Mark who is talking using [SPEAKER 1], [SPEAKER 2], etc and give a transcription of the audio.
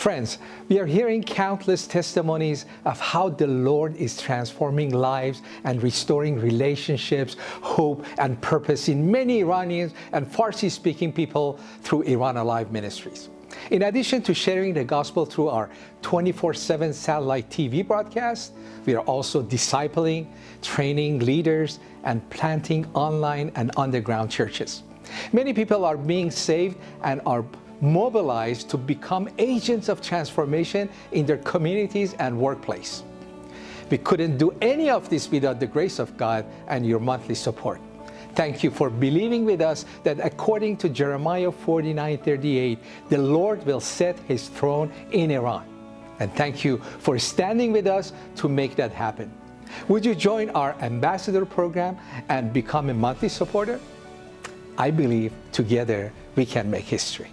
[SPEAKER 1] Friends, we are hearing countless testimonies of how the Lord is transforming lives and restoring relationships, hope, and purpose in many Iranians and Farsi-speaking people through Iran Alive Ministries. In addition to sharing the gospel through our 24-7 satellite TV broadcast, we are also discipling, training leaders, and planting online and underground churches. Many people are being saved and are mobilized to become agents of transformation in their communities and workplace. We couldn't do any of this without the grace of God and your monthly support. Thank you for believing with us that according to Jeremiah 49, 38, the Lord will set his throne in Iran. And thank you for standing with us to make that happen. Would you join our ambassador program and become a monthly supporter? I believe together we can make history.